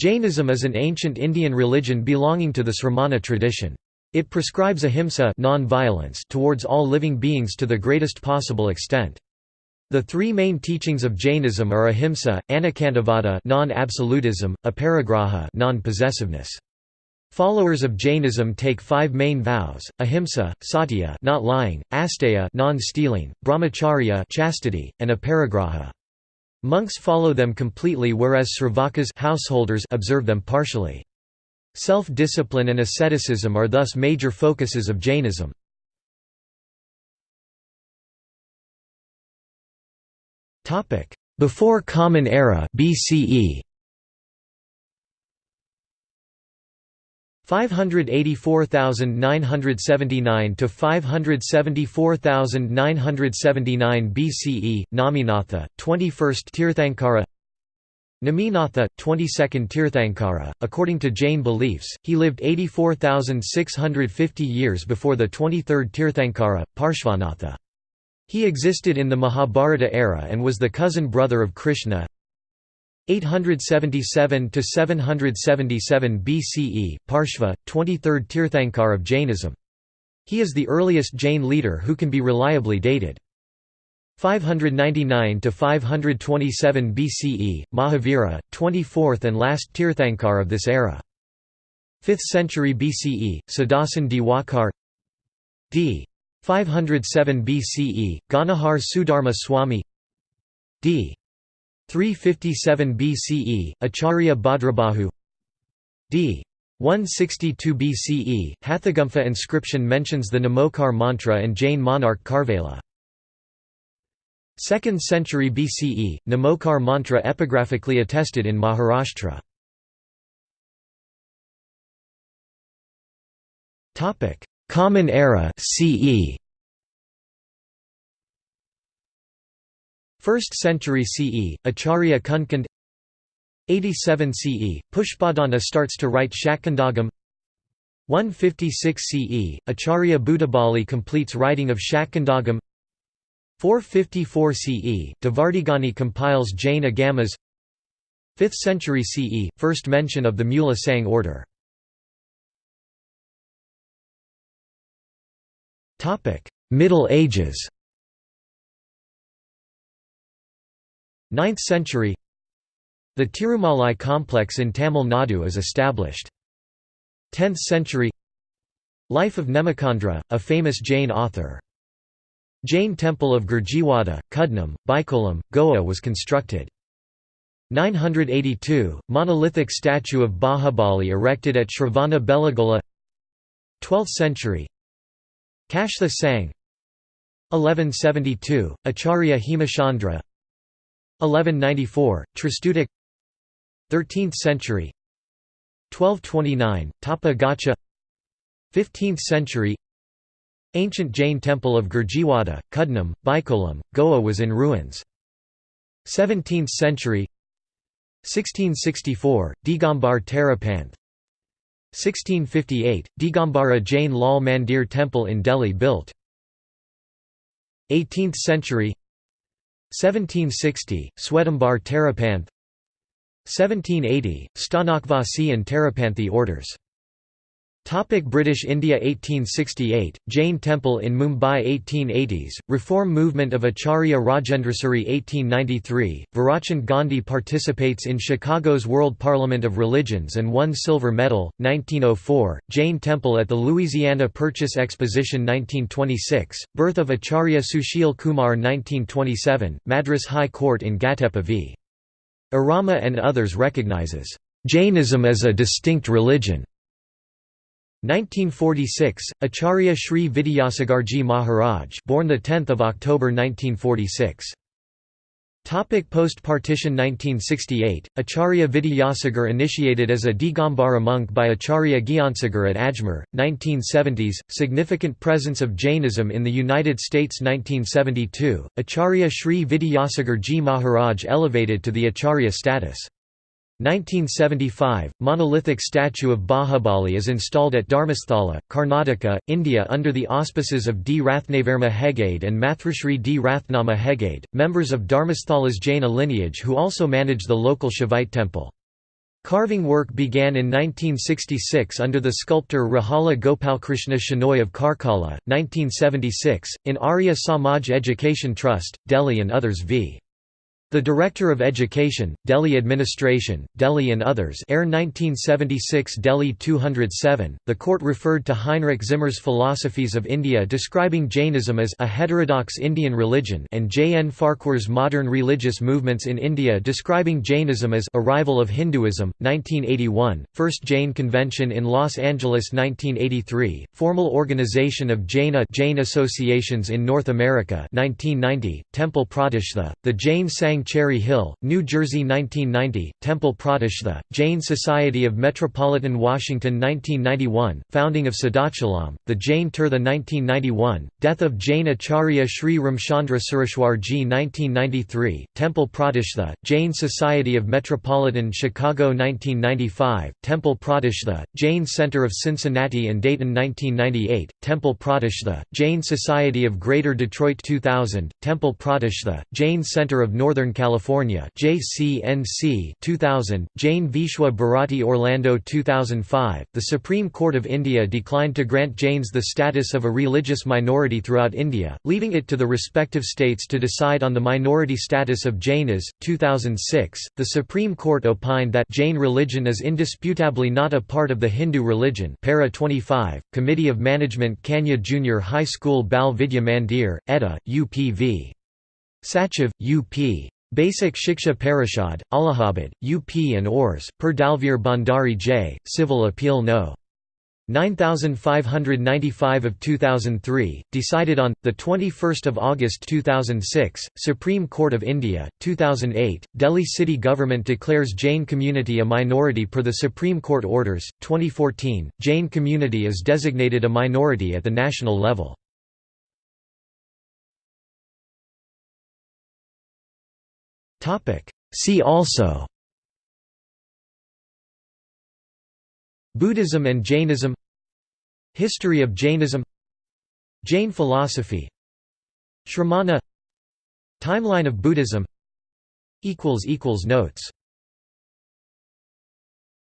Jainism is an ancient Indian religion belonging to the Sramana tradition. It prescribes ahimsa non-violence towards all living beings to the greatest possible extent. The three main teachings of Jainism are ahimsa, anekantavada non-absolutism, aparigraha non-possessiveness. Followers of Jainism take five main vows: ahimsa, satya, not lying, asteya, non-stealing, brahmacharya, chastity, and aparigraha. Monks follow them completely whereas sravakas householders observe them partially. Self-discipline and asceticism are thus major focuses of Jainism. Before Common Era BCE 584,979 to 574,979 BCE Naminatha 21st Tirthankara Neminatha 22nd Tirthankara. According to Jain beliefs he lived 84,650 years before the 23rd Tirthankara Parshvanatha. He existed in the Mahabharata era and was the cousin brother of Krishna 877 to 777 BCE, Parshva, 23rd Tirthankar of Jainism. He is the earliest Jain leader who can be reliably dated. 599 to 527 BCE, Mahavira, 24th and last Tirthankar of this era. 5th century BCE, Sadasan Diwakar d. 507 BCE, Ganadhar Sudharma Swami d. 357 BCE, Acharya Bhadrabahu d. 162 BCE, Hathigumpha inscription mentions the Namokar mantra and Jain monarch Kharavela. 2nd century BCE, Namokar mantra epigraphically attested in Maharashtra. Common Era CE 1st century CE, Acharya Kundakunda 87 CE, Pushpadanta starts to write Shatkhandagam 156 CE, Acharya Bhutabali completes writing of Shatkhandagam 454 CE, Devardhigani compiles Jain Agamas. 5th century CE, first mention of the Mula Sang order. Middle Ages 9th century The Tirumalai complex in Tamil Nadu is established. 10th century Life of Nemichandra, a famous Jain author. Jain temple of Gurjiwada, Kudnam, Baikolam, Goa was constructed. 982, monolithic statue of Bahubali erected at Shravana Belagola 12th century Kashtha Sang 1172, Acharya Hemachandra 1194, Tristutik 13th century. 1229, Tapa Gaccha. 15th century. Ancient Jain temple of Gurjiwada, Kudnam, Baikolam, Goa was in ruins. 17th century. 1664, Digambar Terapanth 1658, Digambara Jain Lal Mandir temple in Delhi built. 18th century 1760, Swetambar Terapanth 1780, Sthanakvasi and Terapanthi orders Topic British India 1868, Jain Temple in Mumbai 1880s, Reform movement of Acharya Rajendrasuri 1893, Virchand Gandhi participates in Chicago's World Parliament of Religions and won silver medal, 1904, Jain Temple at the Louisiana Purchase Exposition 1926, birth of Acharya Sushil Kumar 1927, Madras High Court in Ghatape v. Arama and others recognizes, "...Jainism as a distinct religion." 1946 Acharya Sri Vidyasagarji Maharaj born the 10th of October 1946 Topic Post-partition 1968, Acharya Vidyasagar initiated as a Digambara monk by Acharya Gyansagar at Ajmer, 1970s, significant presence of Jainism in the United States 1972, Acharya Sri Vidyasagar Ji Maharaj elevated to the Acharya status. 1975, monolithic statue of Bahubali is installed at Dharmasthala, Karnataka, India under the auspices of D. Rathnavardhana Hegade and Mathrishri D. Rathnama Hegade, members of Dharmasthala's Jaina lineage who also manage the local Shaivite temple. Carving work began in 1966 under the sculptor Rahala Gopalkrishna Shenoy of Karkala, 1976, in Arya Samaj Education Trust, Delhi and others v. The Director of Education, Delhi Administration, Delhi and others Air 1976 Delhi 207, the court referred to Heinrich Zimmer's Philosophies of India describing Jainism as a heterodox Indian religion and J. N. Farquhar's Modern Religious Movements in India describing Jainism as a rival of Hinduism, 1981, First Jain Convention in Los Angeles 1983, Formal Organization of Jaina Jain Associations in North America 1990, Temple Pratishtha, the Jain Sang Cherry Hill, New Jersey 1990, Temple Pratishtha, Jain Society of Metropolitan Washington 1991, founding of Siddhachalam, the Jain Tirtha 1991, death of Jain Acharya Sri Ramchandra Surishwarji 1993, Temple Pratishtha, Jain Society of Metropolitan Chicago 1995, Temple Pratishtha, Jain Center of Cincinnati and Dayton 1998, Temple Pratishtha, Jain Society of Greater Detroit 2000, Temple Pratishtha, Jain Center of Northern Southern California JCNC 2000, Jain Vishwa Bharati Orlando 2005. The Supreme Court of India declined to grant Jains the status of a religious minority throughout India, leaving it to the respective states to decide on the minority status of Jainas. 2006, the Supreme Court opined that Jain religion is indisputably not a part of the Hindu religion. Para 25, Committee of Management Kanya Junior High School Bal Vidya Mandir, Edda, UPV. Sachiv, UP. Basic Shiksha Parishad, Allahabad, UP and ORS, per Dalveer Bhandari J., Civil Appeal No. 9595 of 2003, decided on, 21 August 2006, Supreme Court of India, 2008, Delhi city government declares Jain community a minority per the Supreme Court orders, 2014, Jain community is designated a minority at the national level. See also. Buddhism and Jainism. History of Jainism. Jain philosophy. Shramana. Timeline of Buddhism. Notes